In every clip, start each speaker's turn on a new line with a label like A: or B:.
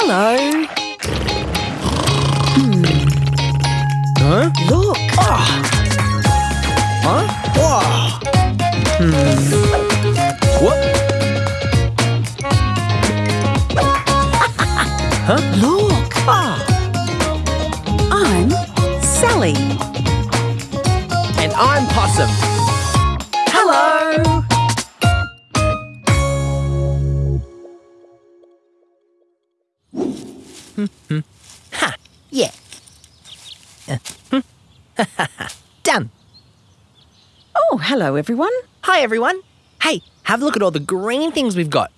A: Hello.
B: Huh?
A: Look.
B: Huh? Whoa. Hmm. What? huh?
A: Look.
B: Ah.
A: I'm Sally.
B: And I'm Possum. Ha. Yeah. Done.
A: Oh, hello, everyone.
B: Hi, everyone. Hey, have a look at all the green things we've got.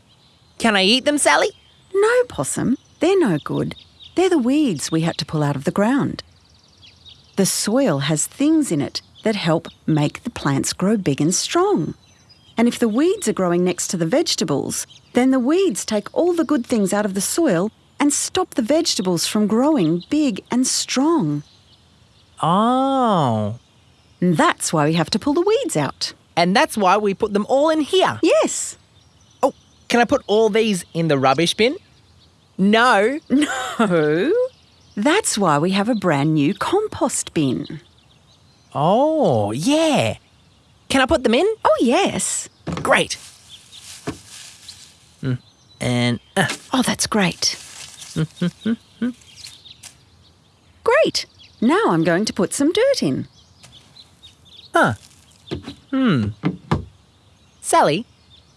B: Can I eat them, Sally?
A: No, Possum. They're no good. They're the weeds we had to pull out of the ground. The soil has things in it that help make the plants grow big and strong. And if the weeds are growing next to the vegetables, then the weeds take all the good things out of the soil and stop the vegetables from growing big and strong.
B: Oh.
A: And that's why we have to pull the weeds out.
B: And that's why we put them all in here.
A: Yes.
B: Oh, can I put all these in the rubbish bin? No.
A: No. That's why we have a brand new compost bin.
B: Oh, yeah. Can I put them in?
A: Oh, yes.
B: Great. Mm, And uh,
A: Oh, that's great. great. Now I'm going to put some dirt in.
B: huh. Hmm. Sally,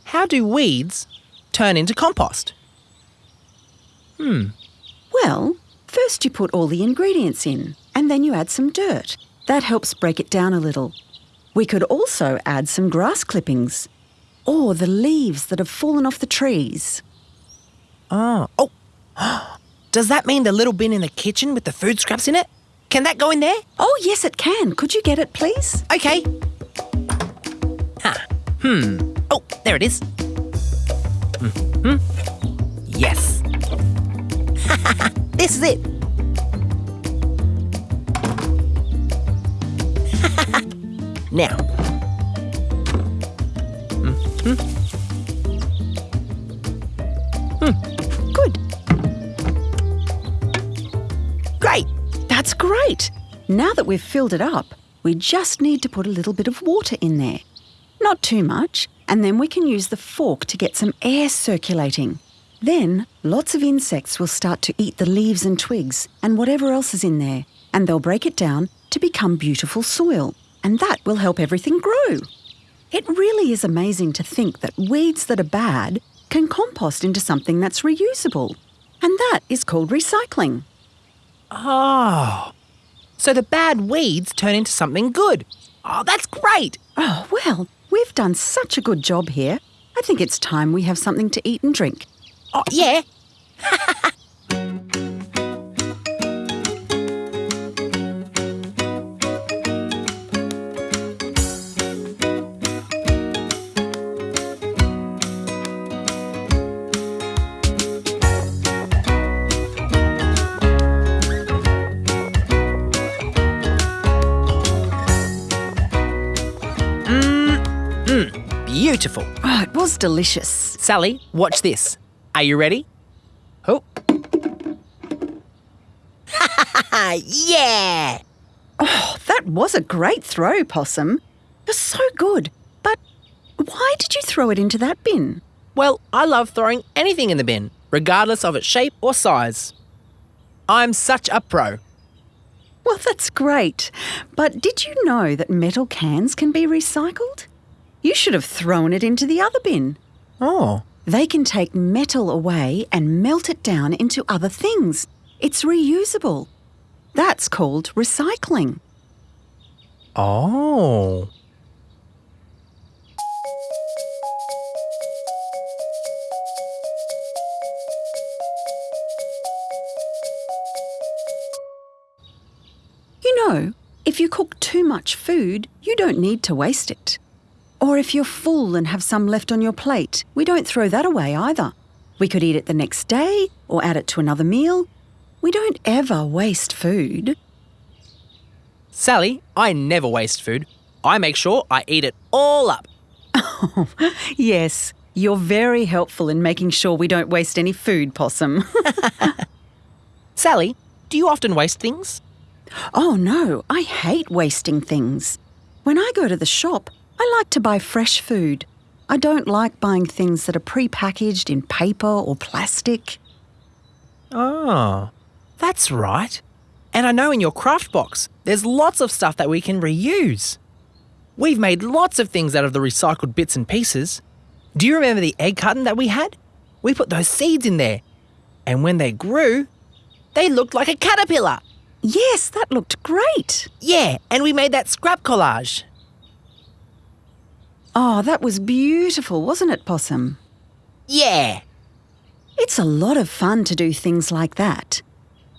B: how do weeds turn into compost? Hmm.
A: Well, first you put all the ingredients in, and then you add some dirt. That helps break it down a little. We could also add some grass clippings, or the leaves that have fallen off the trees.
B: Oh. Oh. Does that mean the little bin in the kitchen with the food scraps in it? Can that go in there?
A: Oh, yes, it can. Could you get it, please?
B: Okay. Huh. Hmm. Oh, there it is. Hmm. Yes. this is it. now.
A: Good. That's great. Now that we've filled it up, we just need to put a little bit of water in there. Not too much, and then we can use the fork to get some air circulating. Then lots of insects will start to eat the leaves and twigs and whatever else is in there, and they'll break it down to become beautiful soil, and that will help everything grow. It really is amazing to think that weeds that are bad can compost into something that's reusable. And that is called recycling.
B: Oh. So the bad weeds turn into something good. Oh, that's great.
A: Oh, well, we've done such a good job here. I think it's time we have something to eat and drink.
B: Oh, yeah. beautiful.
A: Oh, it was delicious.
B: Sally, watch this. Are you ready? Oh. yeah!
A: Oh, that was a great throw, Possum. You're so good. But why did you throw it into that bin?
B: Well, I love throwing anything in the bin, regardless of its shape or size. I'm such a pro.
A: Well, that's great. But did you know that metal cans can be recycled? You should have thrown it into the other bin.
B: Oh.
A: They can take metal away and melt it down into other things. It's reusable. That's called recycling.
B: Oh.
A: You know, if you cook too much food, you don't need to waste it. Or if you're full and have some left on your plate, we don't throw that away either. We could eat it the next day or add it to another meal. We don't ever waste food.
B: Sally, I never waste food. I make sure I eat it all up.
A: Yes, You're very helpful in making sure we don't waste any food, Possum.
B: Sally, do you often waste things?
A: oh no, I hate wasting things. When I go to the shop, I like to buy fresh food. I don't like buying things that are pre-packaged in paper or plastic.
B: Oh, that's right. And I know in your craft box, there's lots of stuff that we can reuse. We've made lots of things out of the recycled bits and pieces. Do you remember the egg carton that we had? We put those seeds in there. And when they grew, they looked like a caterpillar.
A: Yes, that looked great.
B: Yeah, and we made that scrap collage.
A: Oh, that was beautiful, wasn't it, Possum?
B: Yeah.
A: It's a lot of fun to do things like that.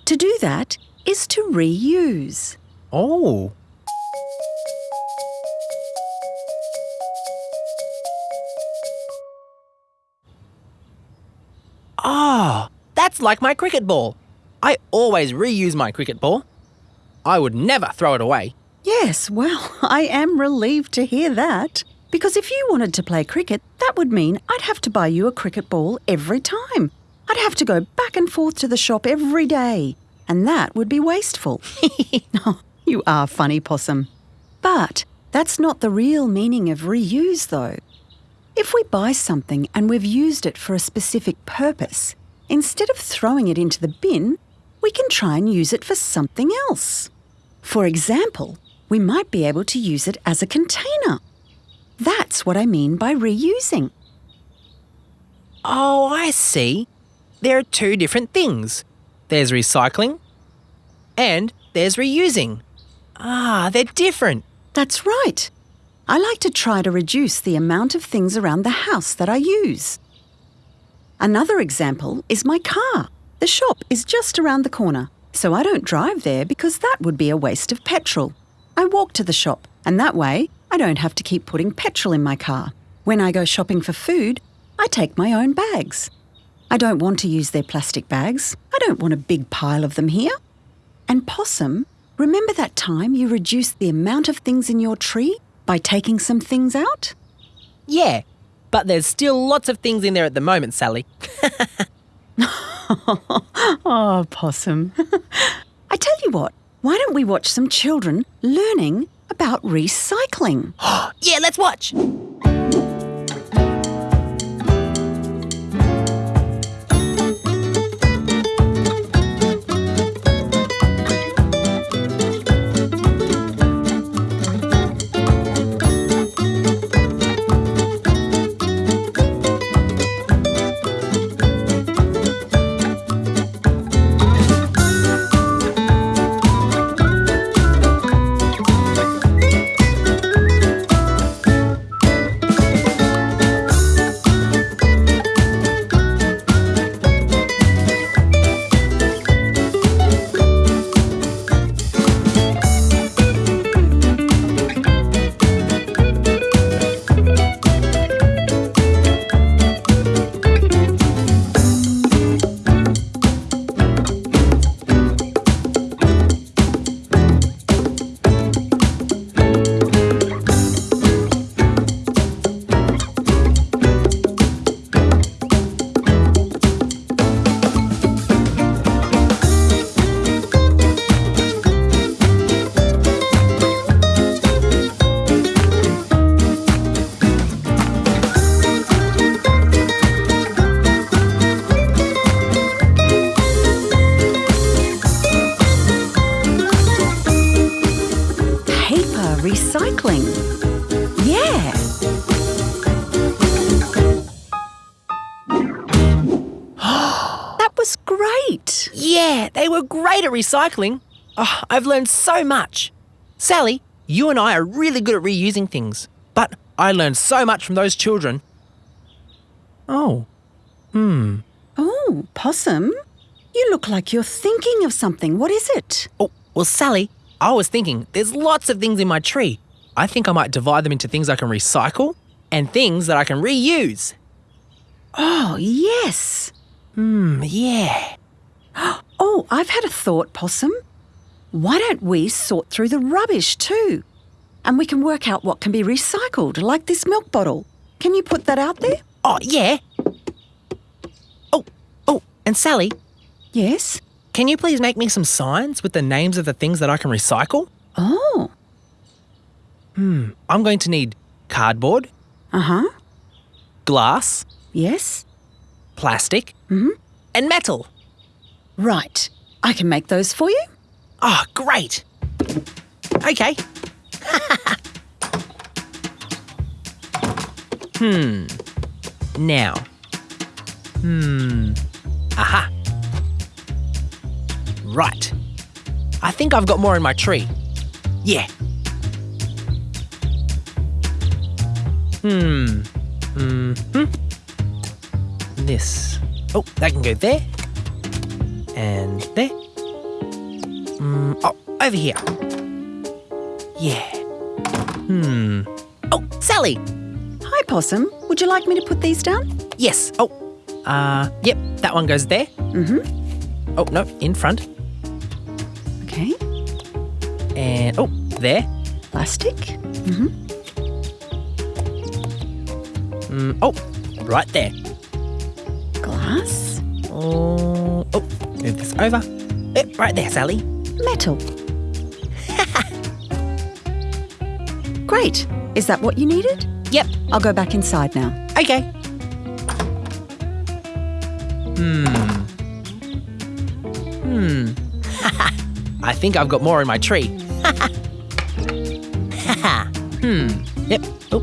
A: To do that is to reuse.
B: Oh. Ah, that's like my cricket ball. I always reuse my cricket ball. I would never throw it away.
A: Yes, well, I am relieved to hear that. Because if you wanted to play cricket, that would mean I'd have to buy you a cricket ball every time. I'd have to go back and forth to the shop every day, and that would be wasteful. oh, you are funny, Possum. But that's not the real meaning of reuse, though. If we buy something and we've used it for a specific purpose, instead of throwing it into the bin, we can try and use it for something else. For example, we might be able to use it as a container. That's what I mean by reusing.
B: Oh, I see. There are two different things there's recycling and there's reusing. Ah, they're different.
A: That's right. I like to try to reduce the amount of things around the house that I use. Another example is my car. The shop is just around the corner, so I don't drive there because that would be a waste of petrol. I walk to the shop, and that way I don't have to keep putting petrol in my car. When I go shopping for food, I take my own bags. I don't want to use their plastic bags. I don't want a big pile of them here. And Possum, remember that time you reduced the amount of things in your tree by taking some things out?
B: Yeah, but there's still lots of things in there at the moment, Sally.
A: oh, Possum. I tell you what, why don't we watch some children learning about recycling?
B: yeah, let's watch.
A: Recycling. Yeah. that was great.
B: Yeah, they were great at recycling. Oh, I've learned so much. Sally, you and I are really good at reusing things, but I learned so much from those children. Oh, hmm.
A: Oh, Possum, you look like you're thinking of something. What is it?
B: Oh, well, Sally, I was thinking there's lots of things in my tree. I think I might divide them into things I can recycle and things that I can reuse.
A: Oh, yes.
B: Hmm, yeah.
A: Oh, I've had a thought, Possum. Why don't we sort through the rubbish too? And we can work out what can be recycled, like this milk bottle. Can you put that out there?
B: Oh, yeah. Oh, oh, and Sally,
A: Yes?
B: Can you please make me some signs with the names of the things that I can recycle?
A: Oh. Hmm.
B: I'm going to need cardboard,
A: Uh huh.
B: glass,
A: Yes?
B: plastic, hmm. and metal.
A: Right. I can make those for you?
B: Oh, great. Okay. hmm. Now. Hmm. Aha. Right. I think I've got more in my tree. Yeah. Hmm. Hmm. This. Oh, that can go there. And there. Mm, oh, over here. Yeah. Hmm. Oh, Sally!
A: Hi, Possum. Would you like me to put these down?
B: Yes. Oh, uh, yep, that one goes there.
A: Mm-hmm.
B: Oh, no, in front. And, oh, there.
A: Plastic.
B: Mm, hmm. oh, right there.
A: Glass.
B: Oh, oh, move this over. Yep, right there, Sally.
A: Metal. Great. Is that what you needed?
B: Yep,
A: I'll go back inside now.
B: okay. Hmm. Hmm. I think I've got more in my tree. hmm. Yep. Oh.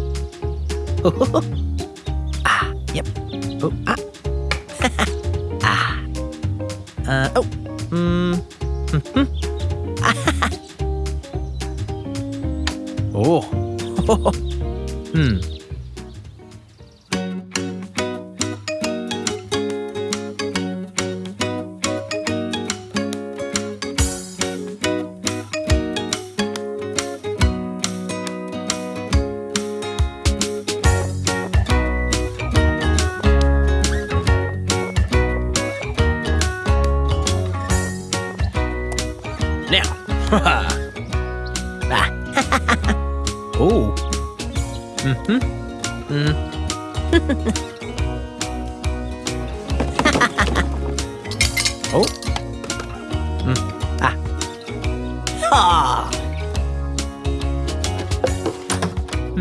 B: ah. Yep. Oh. Ah. ah. Uh. Oh. Hmm. Mhm. oh. hmm.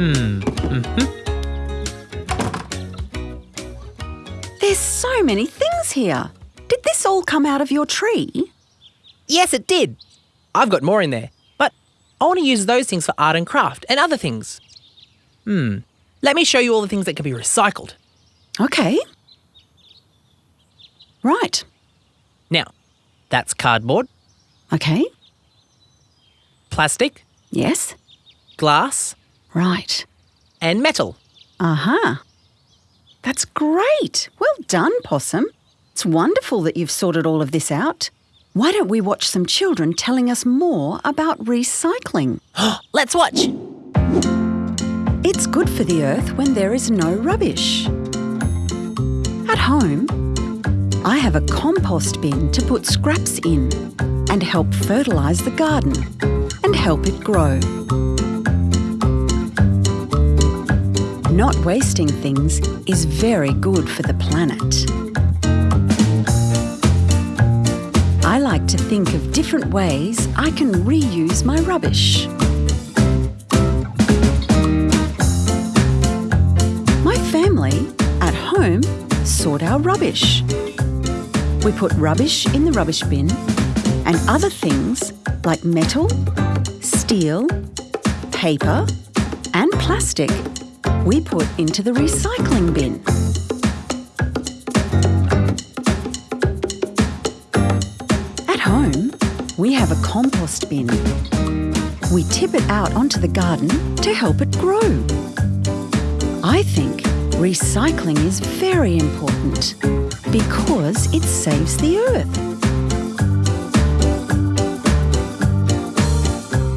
B: Hmm. Mm-hmm.
A: There's so many things here. Did this all come out of your tree?
B: Yes, it did. I've got more in there, but I want to use those things for art and craft and other things. Hmm. Let me show you all the things that can be recycled.
A: Okay. Right.
B: Now, that's cardboard,
A: Okay.
B: plastic,
A: Yes.
B: glass,
A: Right.
B: and metal.
A: Uh huh. That's great. Well done, Possum. It's wonderful that you've sorted all of this out. Why don't we watch some children telling us more about recycling?
B: Let's watch.
A: It's good for the earth when there is no rubbish. At home, I have a compost bin to put scraps in and help fertilise the garden and help it grow. Not wasting things is very good for the planet. I like to think of different ways I can reuse my rubbish. My family, at home, sort our rubbish. We put rubbish in the rubbish bin and other things like metal, steel, paper, and plastic we put into the recycling bin. At home, we have a compost bin. We tip it out onto the garden to help it grow. I think recycling is very important because it saves the earth.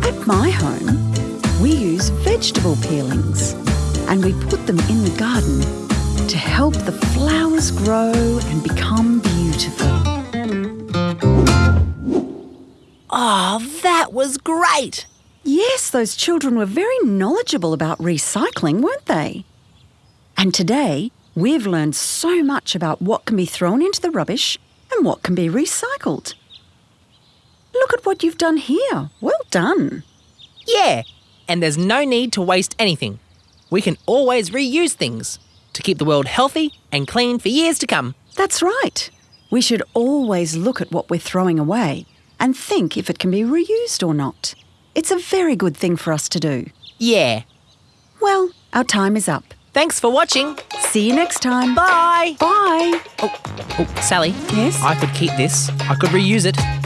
A: At my home, we use vegetable peelings and we put them in the garden to help the flowers grow and become beautiful.
B: Oh, that was great.
A: Yes, those children were very knowledgeable about recycling, weren't they? And today, We've learned so much about what can be thrown into the rubbish and what can be recycled. Look at what you've done here. Well done.
B: Yeah, and there's no need to waste anything. We can always reuse things to keep the world healthy and clean for years to come.
A: That's right. We should always look at what we're throwing away and think if it can be reused or not. It's a very good thing for us to do.
B: Yeah.
A: Well, our time is up.
B: Thanks for watching.
A: See you next time.
B: Bye.
A: Bye.
B: Oh, oh, Sally.
A: Yes?
B: I could keep this. I could reuse it.